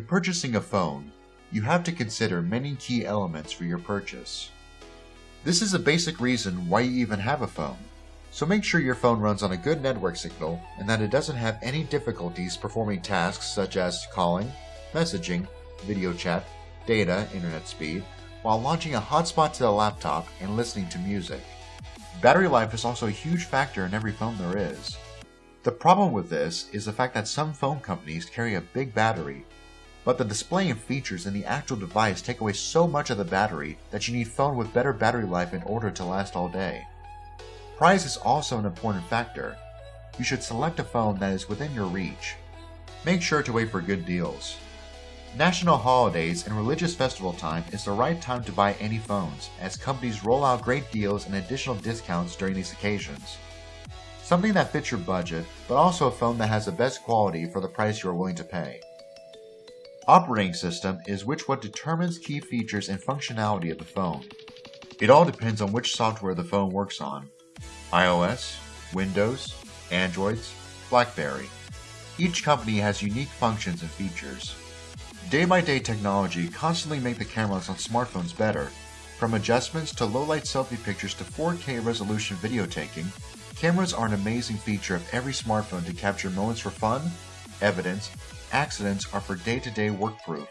purchasing a phone, you have to consider many key elements for your purchase. This is a basic reason why you even have a phone. So make sure your phone runs on a good network signal and that it doesn't have any difficulties performing tasks such as calling, messaging, video chat, data, internet speed, while launching a hotspot to the laptop and listening to music. Battery life is also a huge factor in every phone there is. The problem with this is the fact that some phone companies carry a big battery, but the display and features in the actual device take away so much of the battery that you need phone with better battery life in order to last all day. Price is also an important factor. You should select a phone that is within your reach. Make sure to wait for good deals. National holidays and religious festival time is the right time to buy any phones, as companies roll out great deals and additional discounts during these occasions. Something that fits your budget, but also a phone that has the best quality for the price you are willing to pay. Operating system is which what determines key features and functionality of the phone. It all depends on which software the phone works on, iOS, Windows, Androids, BlackBerry. Each company has unique functions and features. Day-by-day technology constantly make the cameras on smartphones better. From adjustments to low-light selfie pictures to 4K resolution video taking, cameras are an amazing feature of every smartphone to capture moments for fun, evidence, accidents, are for day-to-day -day work proof.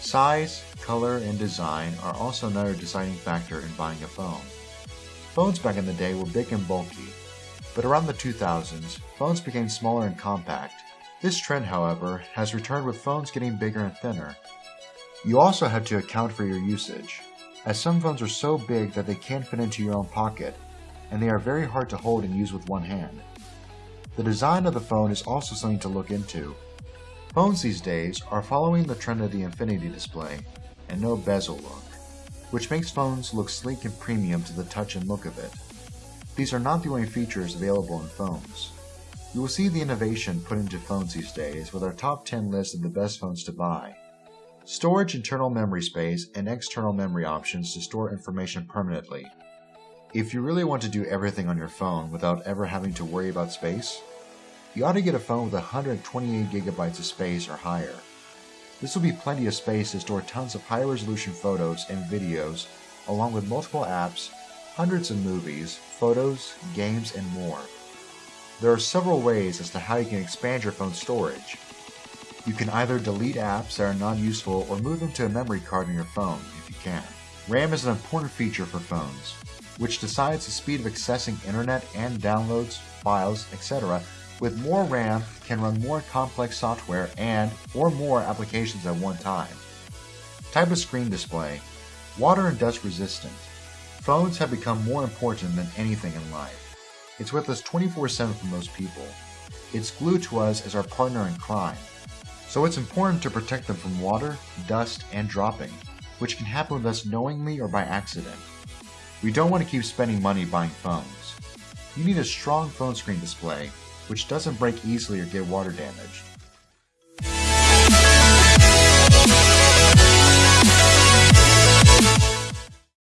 Size, color, and design are also another deciding factor in buying a phone. Phones back in the day were big and bulky, but around the 2000s, phones became smaller and compact. This trend, however, has returned with phones getting bigger and thinner. You also have to account for your usage, as some phones are so big that they can't fit into your own pocket, and they are very hard to hold and use with one hand. The design of the phone is also something to look into. Phones these days are following the trend of the infinity display and no bezel look which makes phones look sleek and premium to the touch and look of it. These are not the only features available in phones. You will see the innovation put into phones these days with our top 10 list of the best phones to buy. Storage internal memory space and external memory options to store information permanently. If you really want to do everything on your phone without ever having to worry about space, you ought to get a phone with 128 gigabytes of space or higher. This will be plenty of space to store tons of high resolution photos and videos, along with multiple apps, hundreds of movies, photos, games, and more. There are several ways as to how you can expand your phone's storage. You can either delete apps that are non-useful or move them to a memory card in your phone, if you can. RAM is an important feature for phones, which decides the speed of accessing internet and downloads, files, etc with more RAM can run more complex software and or more applications at one time. Type of screen display. Water and dust resistant. Phones have become more important than anything in life. It's with us 24-7 for most people. It's glued to us as our partner in crime. So it's important to protect them from water, dust, and dropping, which can happen with us knowingly or by accident. We don't want to keep spending money buying phones. You need a strong phone screen display which doesn't break easily or get water damaged.